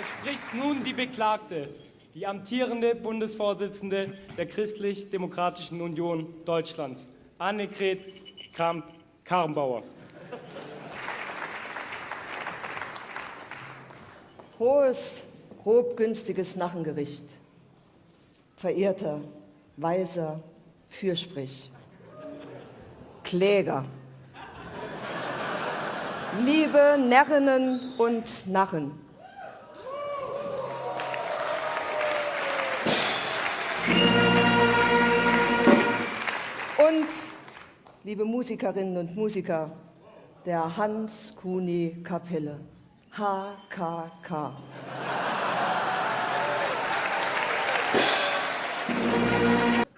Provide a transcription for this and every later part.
Es spricht nun die Beklagte, die amtierende Bundesvorsitzende der Christlich-Demokratischen Union Deutschlands, Annegret Kramp-Karrenbauer. Hohes, grobgünstiges Nachengericht. Verehrter, weiser Fürsprich. Kläger. Liebe Närrinnen und Narren. Und liebe Musikerinnen und Musiker der Hans-Kuni-Kapelle, HKK.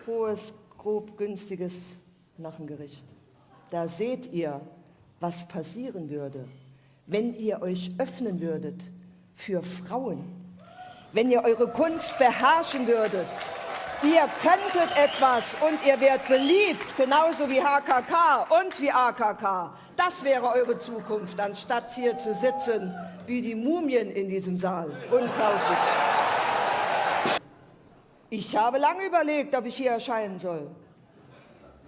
Hohes, grob günstiges Nachengericht. Da seht ihr, was passieren würde, wenn ihr euch öffnen würdet für Frauen, wenn ihr eure Kunst beherrschen würdet. Ihr könntet etwas und ihr werdet beliebt, genauso wie HKK und wie AKK. Das wäre eure Zukunft, anstatt hier zu sitzen wie die Mumien in diesem Saal. Unglaublich. Ich habe lange überlegt, ob ich hier erscheinen soll.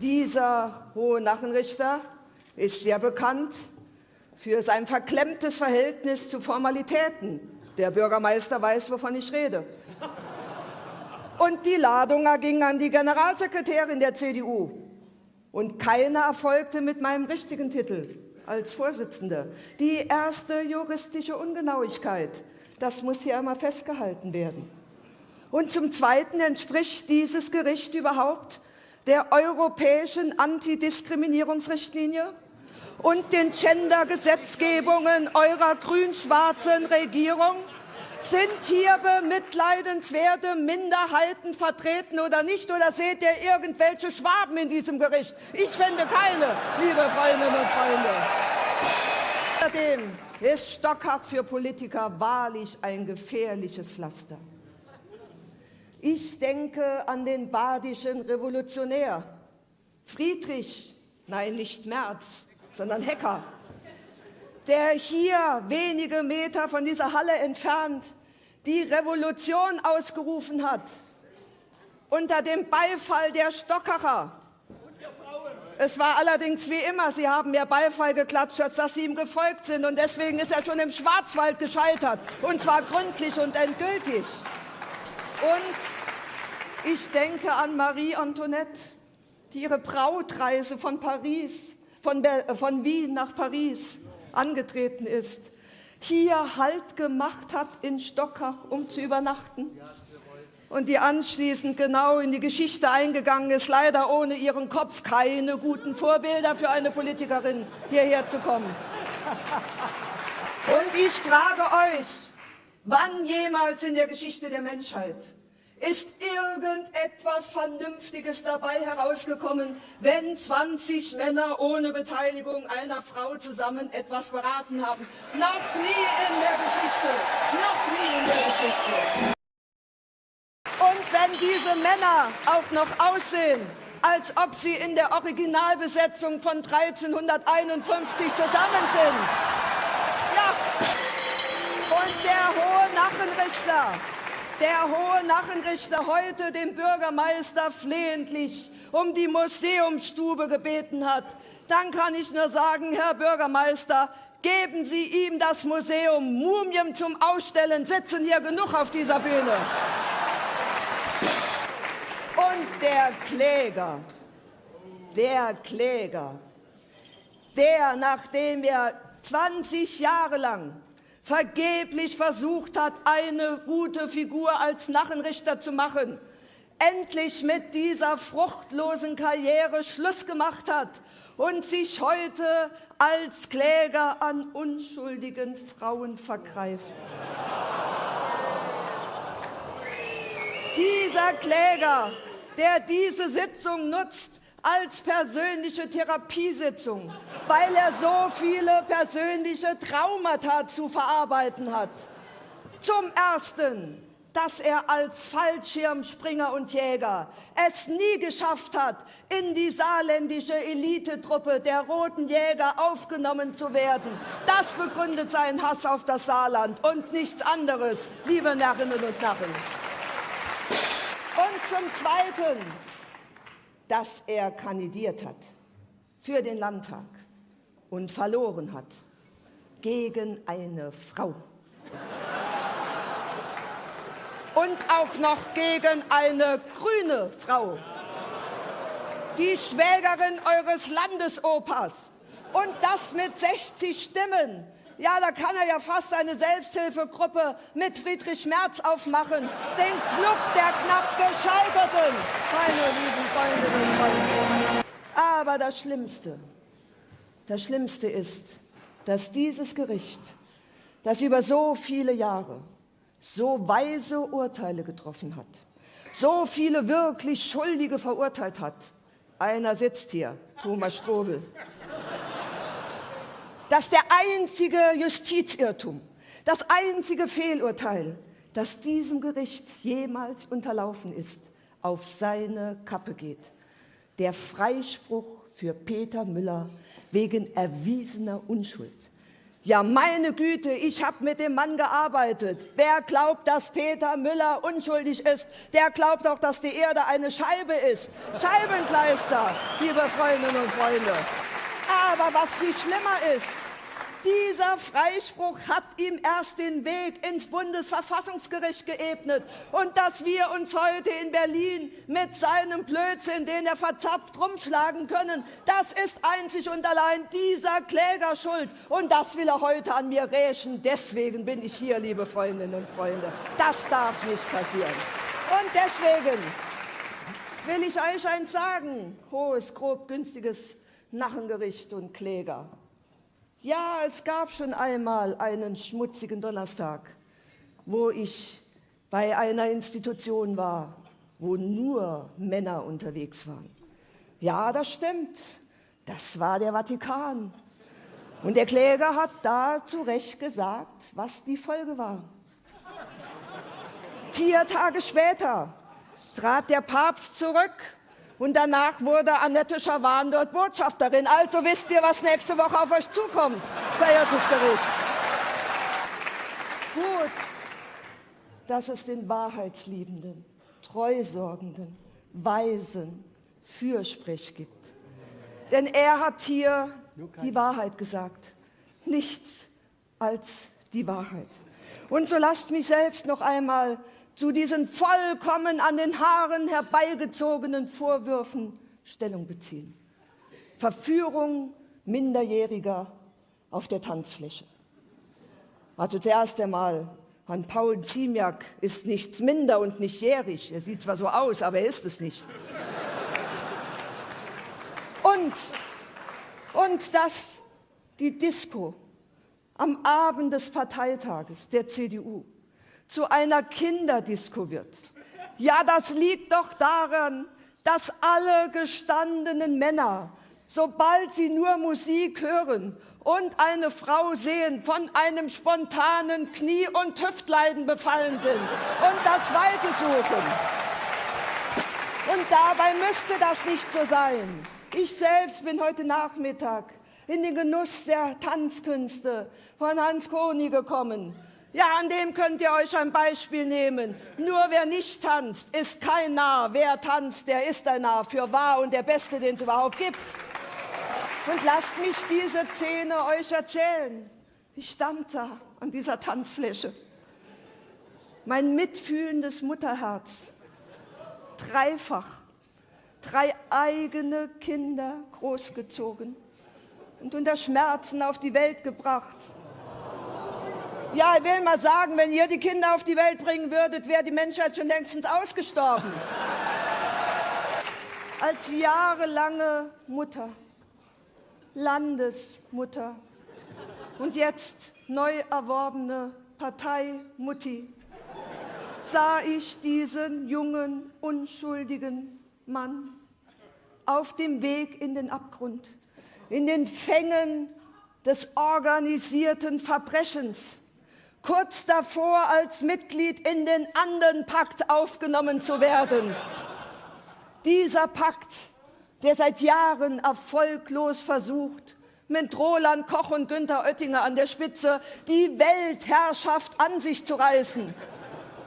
Dieser hohe Nachenrichter ist ja bekannt für sein verklemmtes Verhältnis zu Formalitäten. Der Bürgermeister weiß, wovon ich rede. Und die Ladung ging an die Generalsekretärin der CDU. Und keine erfolgte mit meinem richtigen Titel als Vorsitzende. Die erste juristische Ungenauigkeit, das muss hier einmal festgehalten werden. Und zum Zweiten entspricht dieses Gericht überhaupt der europäischen Antidiskriminierungsrichtlinie und den Gender-Gesetzgebungen eurer grün-schwarzen Regierung? Sind hier bemitleidenswerte Minderheiten vertreten oder nicht? Oder seht ihr irgendwelche Schwaben in diesem Gericht? Ich finde keine, liebe Freundinnen und Freunde. Außerdem ist Stockach für Politiker wahrlich ein gefährliches Pflaster. Ich denke an den badischen Revolutionär, Friedrich, nein, nicht Merz, sondern Hecker, der hier wenige Meter von dieser Halle entfernt die Revolution ausgerufen hat, unter dem Beifall der Stockacher. Es war allerdings wie immer, sie haben mehr Beifall geklatscht, als dass sie ihm gefolgt sind. Und deswegen ist er schon im Schwarzwald gescheitert, und zwar gründlich und endgültig. Und ich denke an Marie Antoinette, die ihre Brautreise von Paris, von, äh, von Wien nach Paris angetreten ist, hier Halt gemacht hat in Stockach, um zu übernachten und die anschließend genau in die Geschichte eingegangen ist, leider ohne ihren Kopf keine guten Vorbilder für eine Politikerin hierher zu kommen. Und ich frage euch, Wann jemals in der Geschichte der Menschheit ist irgendetwas Vernünftiges dabei herausgekommen, wenn 20 Männer ohne Beteiligung einer Frau zusammen etwas beraten haben? Noch nie in der Geschichte, noch nie in der Geschichte. Und wenn diese Männer auch noch aussehen, als ob sie in der Originalbesetzung von 1351 zusammen sind, ja, und der hohe Nachenrichter, der hohe Nachenrichter heute dem Bürgermeister flehentlich um die Museumsstube gebeten hat, dann kann ich nur sagen, Herr Bürgermeister, geben Sie ihm das Museum Mumien zum Ausstellen, sitzen hier genug auf dieser Bühne. Und der Kläger, der Kläger, der, nachdem er 20 Jahre lang vergeblich versucht hat, eine gute Figur als Nachenrichter zu machen, endlich mit dieser fruchtlosen Karriere Schluss gemacht hat und sich heute als Kläger an unschuldigen Frauen vergreift. Dieser Kläger, der diese Sitzung nutzt, als persönliche Therapiesitzung, weil er so viele persönliche Traumata zu verarbeiten hat. Zum Ersten dass er als Fallschirmspringer und Jäger es nie geschafft hat, in die saarländische Elitetruppe der Roten Jäger aufgenommen zu werden. Das begründet seinen Hass auf das Saarland und nichts anderes, liebe Narrinnen und Narren. Und zum Zweiten, dass er kandidiert hat für den Landtag und verloren hat gegen eine Frau und auch noch gegen eine grüne Frau, die Schwägerin eures Landesopas. Und das mit 60 Stimmen. Ja, da kann er ja fast eine Selbsthilfegruppe mit Friedrich Merz aufmachen. Den Club der knapp Gescheiterten, meine lieben Freundinnen und Freunde. Aber das Schlimmste, das Schlimmste ist, dass dieses Gericht, das über so viele Jahre so weise Urteile getroffen hat, so viele wirklich Schuldige verurteilt hat. Einer sitzt hier, Thomas Strobel. Dass der einzige Justizirrtum, das einzige Fehlurteil, das diesem Gericht jemals unterlaufen ist, auf seine Kappe geht. Der Freispruch für Peter Müller wegen erwiesener Unschuld. Ja, meine Güte, ich habe mit dem Mann gearbeitet. Wer glaubt, dass Peter Müller unschuldig ist, der glaubt auch, dass die Erde eine Scheibe ist. Scheibenkleister, liebe Freundinnen und Freunde. Aber was viel schlimmer ist, dieser Freispruch hat ihm erst den Weg ins Bundesverfassungsgericht geebnet. Und dass wir uns heute in Berlin mit seinem Blödsinn, den er verzapft, rumschlagen können, das ist einzig und allein dieser Kläger schuld. Und das will er heute an mir rächen. Deswegen bin ich hier, liebe Freundinnen und Freunde. Das darf nicht passieren. Und deswegen will ich euch eins sagen, hohes, grob, günstiges Nachengericht und Kläger. Ja, es gab schon einmal einen schmutzigen Donnerstag, wo ich bei einer Institution war, wo nur Männer unterwegs waren. Ja, das stimmt. Das war der Vatikan. Und der Kläger hat da zu Recht gesagt, was die Folge war. Vier Tage später trat der Papst zurück und danach wurde Annette Schawan dort Botschafterin. Also wisst ihr, was nächste Woche auf euch zukommt, verehrtes Gericht. Gut, dass es den Wahrheitsliebenden, Treusorgenden, Weisen Fürsprech gibt. Denn er hat hier die Wahrheit gesagt, nichts als die Wahrheit. Und so lasst mich selbst noch einmal zu diesen vollkommen an den Haaren herbeigezogenen Vorwürfen Stellung beziehen. Verführung Minderjähriger auf der Tanzfläche. Also zuerst einmal, an Paul Ziemiak ist nichts minder und nicht jährig. Er sieht zwar so aus, aber er ist es nicht. Und, und dass die Disco am Abend des Parteitages der CDU zu einer Kinderdisco wird. Ja, das liegt doch daran, dass alle gestandenen Männer, sobald sie nur Musik hören und eine Frau sehen, von einem spontanen Knie- und Hüftleiden befallen sind und das Weite suchen. Und dabei müsste das nicht so sein. Ich selbst bin heute Nachmittag in den Genuss der Tanzkünste von Hans Koni gekommen. Ja, an dem könnt ihr euch ein Beispiel nehmen. Nur wer nicht tanzt, ist kein Narr. Wer tanzt, der ist ein Narr. Für wahr und der Beste, den es überhaupt gibt. Und lasst mich diese Szene euch erzählen. Ich stand da an dieser Tanzfläche. Mein mitfühlendes Mutterherz. Dreifach. Drei eigene Kinder großgezogen und unter Schmerzen auf die Welt gebracht ja, ich will mal sagen, wenn ihr die Kinder auf die Welt bringen würdet, wäre die Menschheit schon längstens ausgestorben. Als jahrelange Mutter, Landesmutter und jetzt neu erworbene Parteimutti sah ich diesen jungen, unschuldigen Mann auf dem Weg in den Abgrund, in den Fängen des organisierten Verbrechens kurz davor als Mitglied in den anderen Pakt aufgenommen zu werden. Dieser Pakt, der seit Jahren erfolglos versucht, mit Roland Koch und Günther Oettinger an der Spitze die Weltherrschaft an sich zu reißen.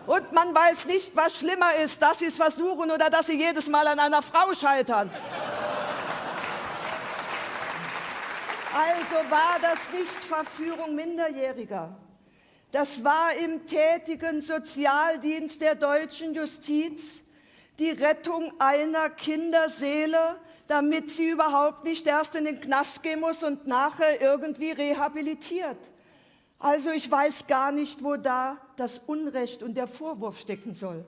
Und man weiß nicht, was schlimmer ist, dass sie es versuchen oder dass sie jedes Mal an einer Frau scheitern. Also war das nicht Verführung Minderjähriger. Das war im tätigen Sozialdienst der deutschen Justiz die Rettung einer Kinderseele, damit sie überhaupt nicht erst in den Knast gehen muss und nachher irgendwie rehabilitiert. Also ich weiß gar nicht, wo da das Unrecht und der Vorwurf stecken soll.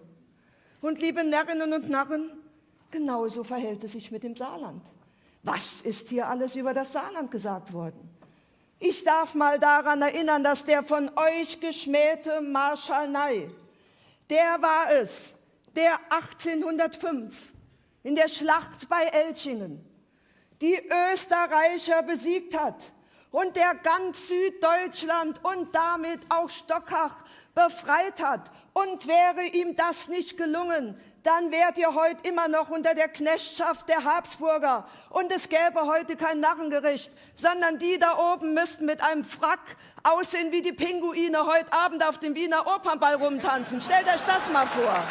Und liebe Närrinnen und Narren, genauso verhält es sich mit dem Saarland. Was ist hier alles über das Saarland gesagt worden? Ich darf mal daran erinnern, dass der von euch geschmähte Marschall Ney, der war es, der 1805 in der Schlacht bei Elchingen die Österreicher besiegt hat und der ganz Süddeutschland und damit auch Stockach befreit hat. Und wäre ihm das nicht gelungen, dann wärt ihr heute immer noch unter der Knechtschaft der Habsburger. Und es gäbe heute kein Narrengericht, sondern die da oben müssten mit einem Frack aussehen wie die Pinguine heute Abend auf dem Wiener Opernball rumtanzen. Stellt euch das mal vor.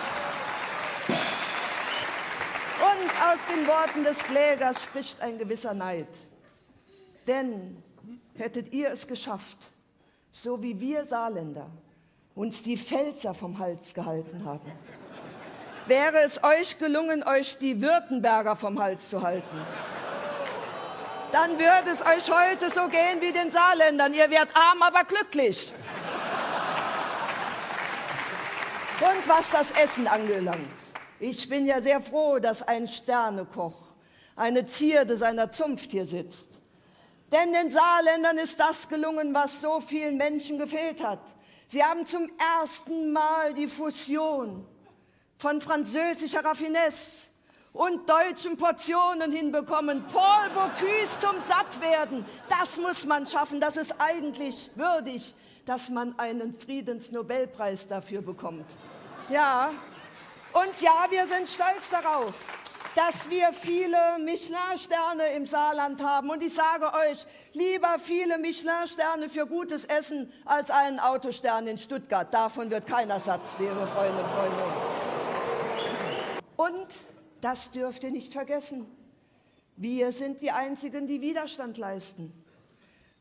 Und aus den Worten des Klägers spricht ein gewisser Neid. Denn hättet ihr es geschafft, so wie wir Saarländer uns die Pfälzer vom Hals gehalten haben, wäre es euch gelungen, euch die Württemberger vom Hals zu halten. Dann würde es euch heute so gehen wie den Saarländern. Ihr werdet arm, aber glücklich. Und was das Essen angelangt, ich bin ja sehr froh, dass ein Sternekoch, eine Zierde seiner Zunft hier sitzt. Denn den Saarländern ist das gelungen, was so vielen Menschen gefehlt hat. Sie haben zum ersten Mal die Fusion von französischer Raffinesse und deutschen Portionen hinbekommen. Paul Bocuse zum Sattwerden, das muss man schaffen. Das ist eigentlich würdig, dass man einen Friedensnobelpreis dafür bekommt. Ja, und ja, wir sind stolz darauf, dass wir viele Michelin-Sterne im Saarland haben. Und ich sage euch, lieber viele Michelin-Sterne für gutes Essen als einen Autostern in Stuttgart. Davon wird keiner satt, liebe Freunde und Freunde. Und das dürft ihr nicht vergessen. Wir sind die Einzigen, die Widerstand leisten.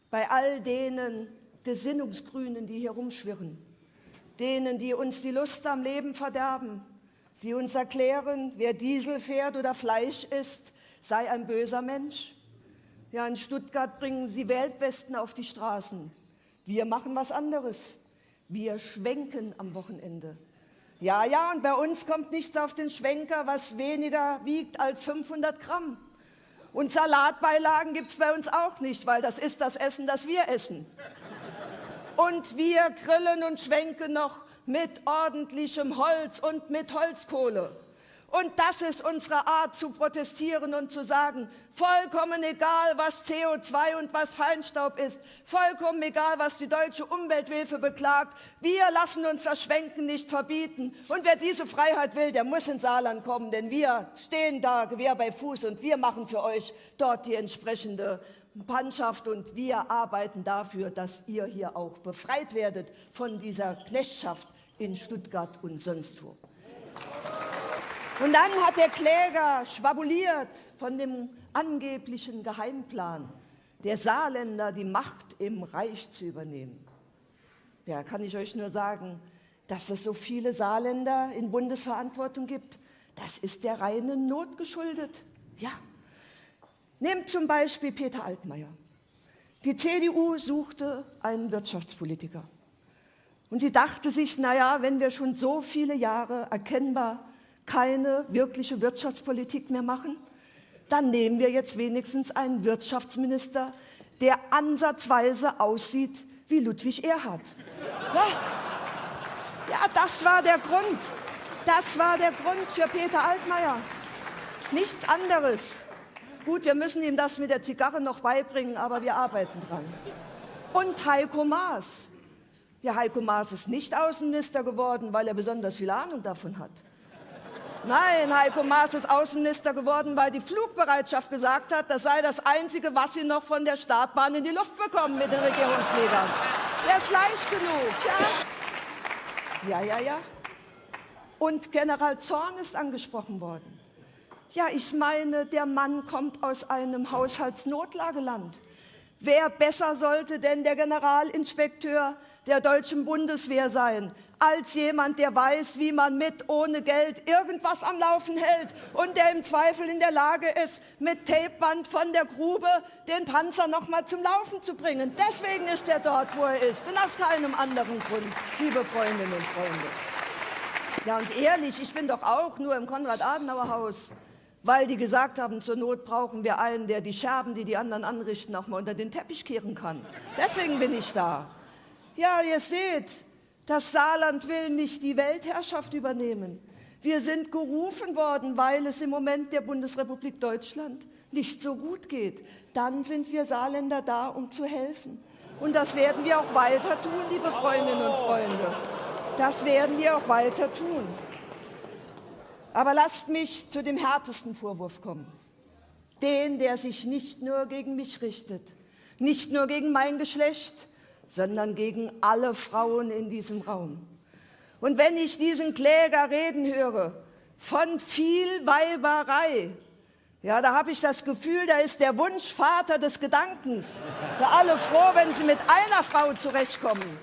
Bei all denen Gesinnungsgrünen, die hier rumschwirren. Denen, die uns die Lust am Leben verderben die uns erklären, wer Diesel fährt oder Fleisch isst, sei ein böser Mensch. Ja, in Stuttgart bringen sie Weltwesten auf die Straßen. Wir machen was anderes. Wir schwenken am Wochenende. Ja, ja, und bei uns kommt nichts auf den Schwenker, was weniger wiegt als 500 Gramm. Und Salatbeilagen gibt es bei uns auch nicht, weil das ist das Essen, das wir essen. Und wir grillen und schwenken noch mit ordentlichem Holz und mit Holzkohle. Und das ist unsere Art zu protestieren und zu sagen, vollkommen egal, was CO2 und was Feinstaub ist, vollkommen egal, was die deutsche Umwelthilfe beklagt, wir lassen uns das Schwenken nicht verbieten. Und wer diese Freiheit will, der muss ins Saarland kommen, denn wir stehen da Gewehr bei Fuß und wir machen für euch dort die entsprechende Mannschaft und wir arbeiten dafür, dass ihr hier auch befreit werdet von dieser Knechtschaft in Stuttgart und sonst wo. Und dann hat der Kläger schwabuliert von dem angeblichen Geheimplan der Saarländer, die Macht im Reich zu übernehmen. Ja, kann ich euch nur sagen, dass es so viele Saarländer in Bundesverantwortung gibt, das ist der reinen Not geschuldet. Ja, Nehmt zum Beispiel Peter Altmaier. Die CDU suchte einen Wirtschaftspolitiker. Und sie dachte sich, naja, wenn wir schon so viele Jahre erkennbar keine wirkliche Wirtschaftspolitik mehr machen, dann nehmen wir jetzt wenigstens einen Wirtschaftsminister, der ansatzweise aussieht wie Ludwig Erhard. Ja, ja das war der Grund. Das war der Grund für Peter Altmaier. Nichts anderes. Gut, wir müssen ihm das mit der Zigarre noch beibringen, aber wir arbeiten dran. Und Heiko Maas. Ja, Heiko Maas ist nicht Außenminister geworden, weil er besonders viel Ahnung davon hat. Nein, Heiko Maas ist Außenminister geworden, weil die Flugbereitschaft gesagt hat, das sei das Einzige, was sie noch von der Startbahn in die Luft bekommen mit den Regierungsfliegern. Der ist leicht genug, ja? Ja, ja, ja. Und General Zorn ist angesprochen worden. Ja, ich meine, der Mann kommt aus einem Haushaltsnotlageland. Wer besser sollte denn der Generalinspekteur der deutschen Bundeswehr sein, als jemand, der weiß, wie man mit ohne Geld irgendwas am Laufen hält und der im Zweifel in der Lage ist, mit Tapeband von der Grube den Panzer noch mal zum Laufen zu bringen. Deswegen ist er dort, wo er ist und aus keinem anderen Grund, liebe Freundinnen und Freunde. Ja, und ehrlich, ich bin doch auch nur im Konrad-Adenauer-Haus weil die gesagt haben, zur Not brauchen wir einen, der die Scherben, die die anderen anrichten, auch mal unter den Teppich kehren kann. Deswegen bin ich da. Ja, ihr seht, das Saarland will nicht die Weltherrschaft übernehmen. Wir sind gerufen worden, weil es im Moment der Bundesrepublik Deutschland nicht so gut geht. Dann sind wir Saarländer da, um zu helfen. Und das werden wir auch weiter tun, liebe Freundinnen und Freunde. Das werden wir auch weiter tun. Aber lasst mich zu dem härtesten Vorwurf kommen. Den, der sich nicht nur gegen mich richtet, nicht nur gegen mein Geschlecht, sondern gegen alle Frauen in diesem Raum. Und wenn ich diesen Kläger reden höre von viel Weiberei, ja, da habe ich das Gefühl, da ist der Wunschvater des Gedankens. Da alle froh, wenn sie mit einer Frau zurechtkommen.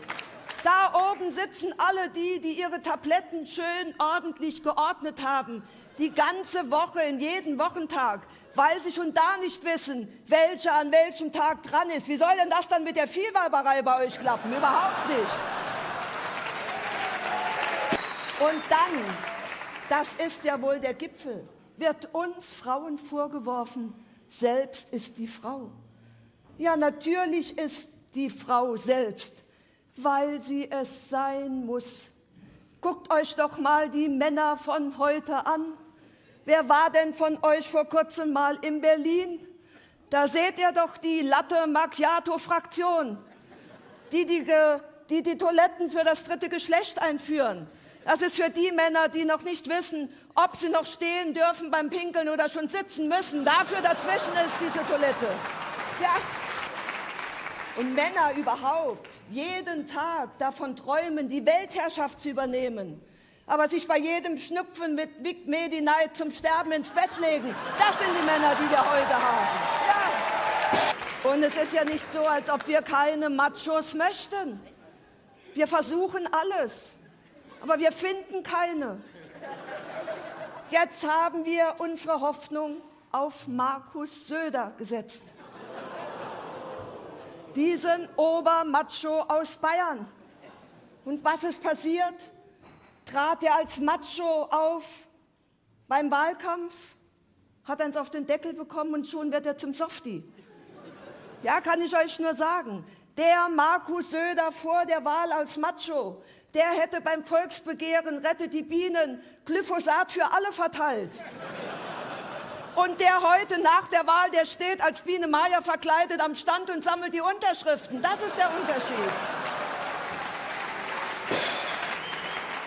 Da oben sitzen alle die, die ihre Tabletten schön ordentlich geordnet haben, die ganze Woche, in jeden Wochentag, weil sie schon da nicht wissen, welcher an welchem Tag dran ist. Wie soll denn das dann mit der Vielweiberei bei euch klappen? Überhaupt nicht. Und dann, das ist ja wohl der Gipfel, wird uns Frauen vorgeworfen, selbst ist die Frau. Ja, natürlich ist die Frau selbst weil sie es sein muss. Guckt euch doch mal die Männer von heute an. Wer war denn von euch vor kurzem mal in Berlin? Da seht ihr doch die Latte Macchiato-Fraktion, die die, die die Toiletten für das dritte Geschlecht einführen. Das ist für die Männer, die noch nicht wissen, ob sie noch stehen dürfen beim Pinkeln oder schon sitzen müssen. Dafür dazwischen ist diese Toilette. Ja, und Männer überhaupt jeden Tag davon träumen, die Weltherrschaft zu übernehmen, aber sich bei jedem Schnupfen mit Vic Medi-Night zum Sterben ins Bett legen, das sind die Männer, die wir heute haben. Ja. Und es ist ja nicht so, als ob wir keine Machos möchten. Wir versuchen alles, aber wir finden keine. Jetzt haben wir unsere Hoffnung auf Markus Söder gesetzt diesen Obermacho aus Bayern. Und was ist passiert? Trat er als Macho auf beim Wahlkampf, hat eins auf den Deckel bekommen und schon wird er zum Softie. Ja, kann ich euch nur sagen. Der Markus Söder vor der Wahl als Macho, der hätte beim Volksbegehren Rettet die Bienen Glyphosat für alle verteilt. Und der heute nach der Wahl, der steht als Biene Meier verkleidet am Stand und sammelt die Unterschriften. Das ist der Unterschied.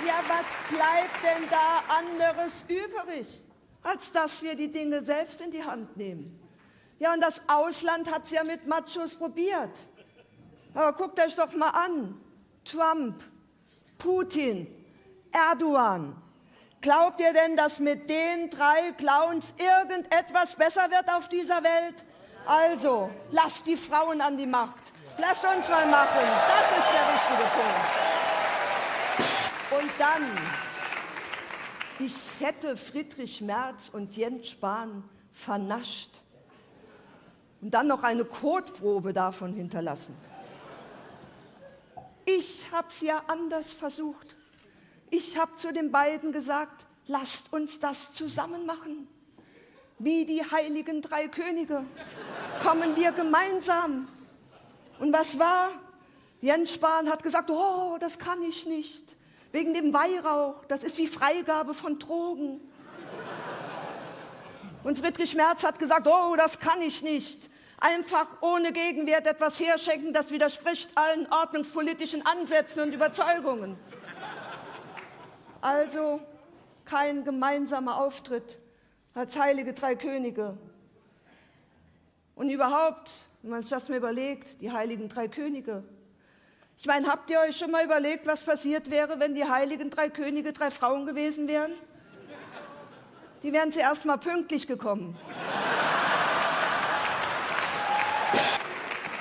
Ja, was bleibt denn da anderes übrig, als dass wir die Dinge selbst in die Hand nehmen? Ja, und das Ausland hat es ja mit Machos probiert. Aber guckt euch doch mal an. Trump, Putin, Erdogan, Glaubt ihr denn, dass mit den drei Clowns irgendetwas besser wird auf dieser Welt? Also, lasst die Frauen an die Macht. Lasst uns mal machen. Das ist der richtige Punkt. Und dann, ich hätte Friedrich Merz und Jens Spahn vernascht und dann noch eine Kotprobe davon hinterlassen. Ich habe es ja anders versucht. Ich habe zu den beiden gesagt, lasst uns das zusammen machen. Wie die heiligen drei Könige kommen wir gemeinsam. Und was war? Jens Spahn hat gesagt, oh, das kann ich nicht. Wegen dem Weihrauch, das ist wie Freigabe von Drogen. Und Friedrich Merz hat gesagt, oh, das kann ich nicht. einfach ohne Gegenwert etwas herschenken, das widerspricht allen ordnungspolitischen Ansätzen und Überzeugungen. Also kein gemeinsamer Auftritt als heilige drei Könige. Und überhaupt, wenn man sich das mal überlegt, die heiligen drei Könige. Ich meine, habt ihr euch schon mal überlegt, was passiert wäre, wenn die heiligen drei Könige drei Frauen gewesen wären? Die wären zuerst mal pünktlich gekommen.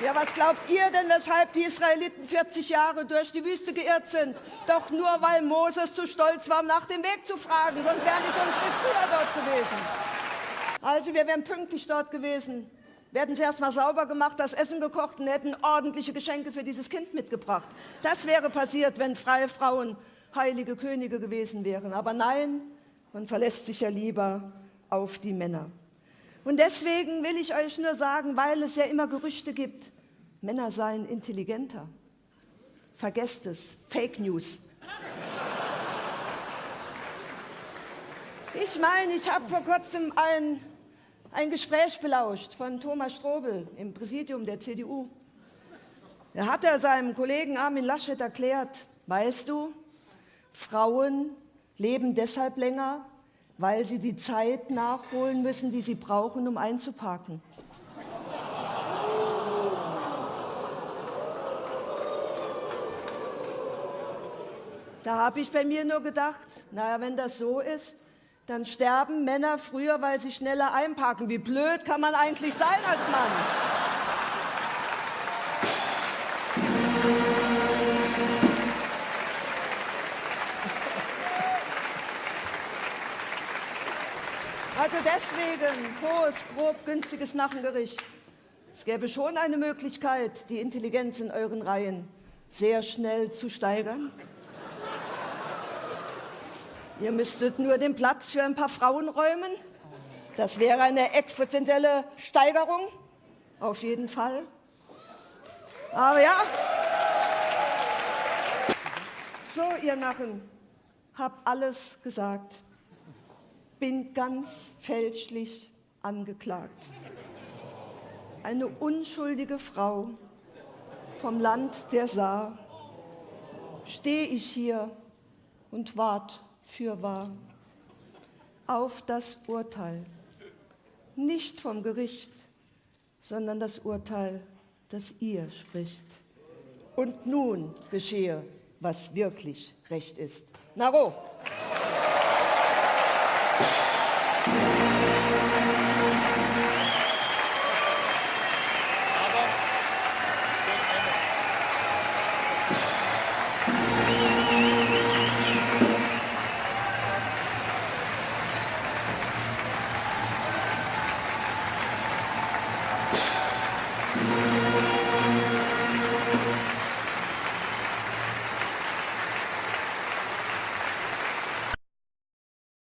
Ja, was glaubt ihr denn, weshalb die Israeliten 40 Jahre durch die Wüste geirrt sind? Doch nur, weil Moses zu stolz war, nach dem Weg zu fragen, sonst wären die schon viel früher dort gewesen. Also, wir wären pünktlich dort gewesen. Wir hätten zuerst mal sauber gemacht, das Essen gekocht und hätten ordentliche Geschenke für dieses Kind mitgebracht. Das wäre passiert, wenn freie Frauen heilige Könige gewesen wären. Aber nein, man verlässt sich ja lieber auf die Männer. Und deswegen will ich euch nur sagen, weil es ja immer Gerüchte gibt, Männer seien intelligenter. Vergesst es, Fake News. Ich meine, ich habe vor kurzem ein, ein Gespräch belauscht von Thomas Strobel im Präsidium der CDU. Da hat er seinem Kollegen Armin Laschet erklärt, weißt du, Frauen leben deshalb länger, weil sie die Zeit nachholen müssen, die sie brauchen, um einzuparken. Da habe ich bei mir nur gedacht, naja, wenn das so ist, dann sterben Männer früher, weil sie schneller einparken. Wie blöd kann man eigentlich sein als Mann? Also deswegen hohes, grob, günstiges Nachengericht. Es gäbe schon eine Möglichkeit, die Intelligenz in euren Reihen sehr schnell zu steigern. Ihr müsstet nur den Platz für ein paar Frauen räumen. Das wäre eine exponentielle Steigerung, auf jeden Fall. Aber ja, so ihr Narren, hab alles gesagt bin ganz fälschlich angeklagt. Eine unschuldige Frau vom Land der Saar stehe ich hier und wart fürwahr auf das Urteil, nicht vom Gericht, sondern das Urteil, das ihr spricht. Und nun geschehe, was wirklich recht ist. Naro! Thank you.